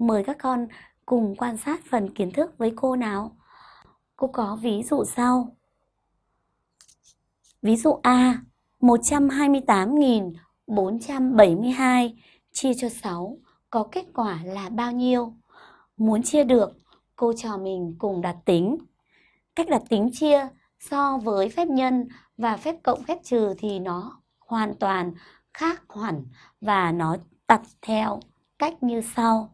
Mời các con cùng quan sát phần kiến thức với cô nào. Cô có ví dụ sau. Ví dụ A, 128.472 chia cho 6 có kết quả là bao nhiêu? Muốn chia được, cô trò mình cùng đặt tính. Cách đặt tính chia so với phép nhân và phép cộng phép trừ thì nó hoàn toàn khác hẳn và nó đặt theo cách như sau.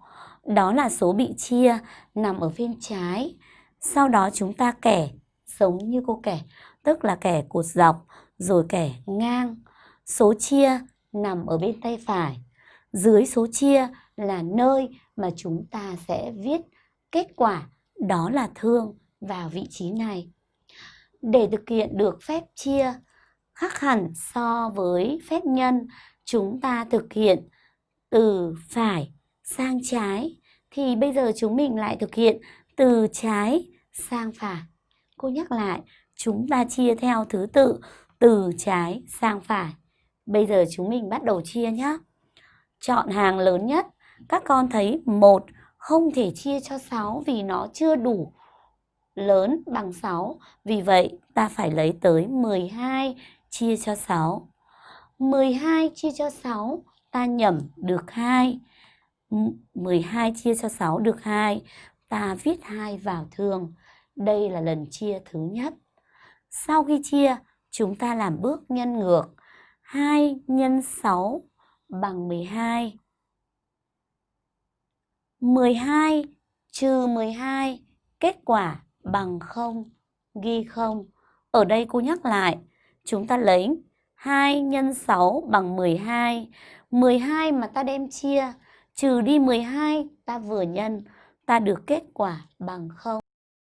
Đó là số bị chia nằm ở phiên trái. Sau đó chúng ta kẻ giống như cô kẻ, tức là kẻ cột dọc rồi kẻ ngang. Số chia nằm ở bên tay phải. Dưới số chia là nơi mà chúng ta sẽ viết kết quả đó là thương vào vị trí này. Để thực hiện được phép chia khác hẳn so với phép nhân, chúng ta thực hiện từ phải sang trái thì bây giờ chúng mình lại thực hiện từ trái sang phải. Cô nhắc lại, chúng ta chia theo thứ tự từ trái sang phải. Bây giờ chúng mình bắt đầu chia nhé. Chọn hàng lớn nhất. Các con thấy một không thể chia cho 6 vì nó chưa đủ lớn bằng 6. Vì vậy ta phải lấy tới 12 chia cho 6. 12 chia cho 6 ta nhẩm được 2. 12 chia cho 6 được 2. Ta viết 2 vào thường. Đây là lần chia thứ nhất. Sau khi chia, chúng ta làm bước nhân ngược. 2 nhân 6 bằng 12. 12 trừ 12, kết quả bằng 0, ghi 0. Ở đây cô nhắc lại, chúng ta lấy 2 nhân 6 bằng 12. 12 mà ta đem chia, trừ đi 12, ta vừa nhân, ta được kết quả bằng 0.